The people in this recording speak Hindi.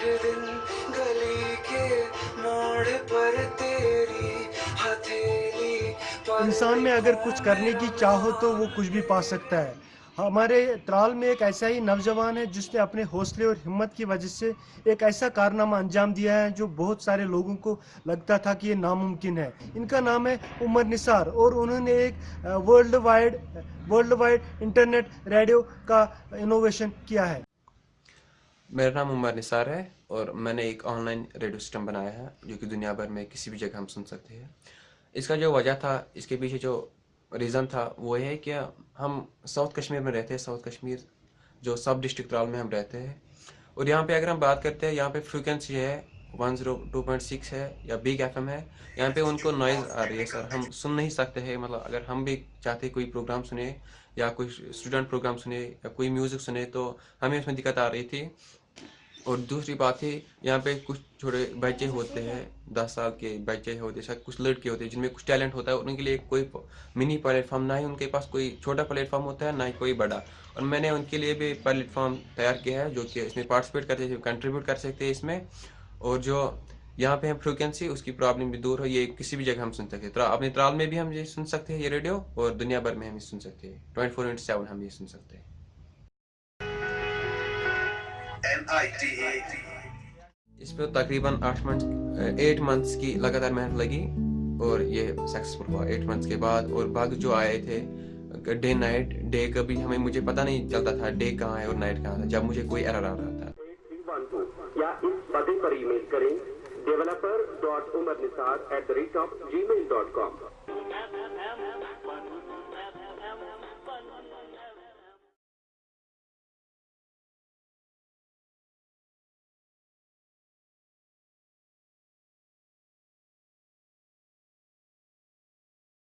एक दिन गली के मोड़ पर तेरी हथेली इंसान में अगर कुछ करने की चाह तो वो कुछ भी पा सकता है। हमारे त्राल में एक ऐसा ही नौजवान है जिसने अपने हौसले और हिम्मत की वजह से एक ऐसा कारनामा अंजाम दिया है जो बहुत सारे लोगों को लगता था कि ये नामुमकिन है। इनका नाम है उमर निसार और उन्होंने एक world wide world wide internet radio का इनोवेशन किया है। मेरा नाम उमर निसार है और मैंने एक ऑनलाइन रेडियो सिस्टम बनाया है, जो कि दुनिया भर में किसी भी जगह हम सुन सकते हैं। इसका जो वजह था, इसके पीछे जो रीज़न था, वो है कि हम साउथ कश्मीर में रहते हैं। साउथ कश्मीर जो सब डिस्ट्रिक्ट त्राल में हम रहते हैं। और यहाँ पे अगर हम बात करते हैं, यहाँ पे फ्रिक्वेंसी है one zero two point six है या बिग एफ़ है, यहाँ पे उनको नॉइज़ आ रही है सर हम सुन नहीं सकते हैं मतलब अगर हम भी चाहते कोई प्रोग्राम सुने या कोई स्टूडेंट प्रोग्राम सुने या कोई म्यूज़िक सुने तो हमें उसमें दिक्कत आ रही थी। और दूसरी बात है यहाँ पे कुछ छोटे बच्चे होते हैं, दस साल के बच्चे होते हैं कुछ लड़के होते हैं, जिनमें कुछ टैलेंट होता है, उनके लिए कोई मिनी प्लेटफॉर्म ना ही उनके पास कोई छोटा प्लेटफॉर्म होता है, ना ही कोई बड़ा। और मैंने उनके लिए भी प्लेटफॉर्म तैयार किया है, जो कि इसमें पार्टिसिपेट करते हैं कंट्रीब्यूट कर सकते हैं इसमें। और जो यहाँ पे हम फ्रिक्वेंसी उसकी प्रॉब्लम भी दूर हो ये किसी भी जगह हम सुन सकते हैं। अपने त्राल में भी हम ये सुन सकते हैं ये रेडियो और दुनिया भर में हम ये सुन सकते हैं। ट्वेंटी फोर इंटू सेवन हम ये सुन सकते हैं। इस पर तकरीबन आठ मंथ एट मंथ्स की लगातार मेहनत लगी और ये सक्सेसफुल हुआ। एट मंथ्स के बाद और बाग जो आए थे डे नाइट डे कभी हमें मुझे पता नहीं चलता था डे कहाँ है और नाइट कहाँ था जब मुझे कोई एरर आ रहा था। या इस पते पर ईमेल करें? Developer dot Umar Nisar at the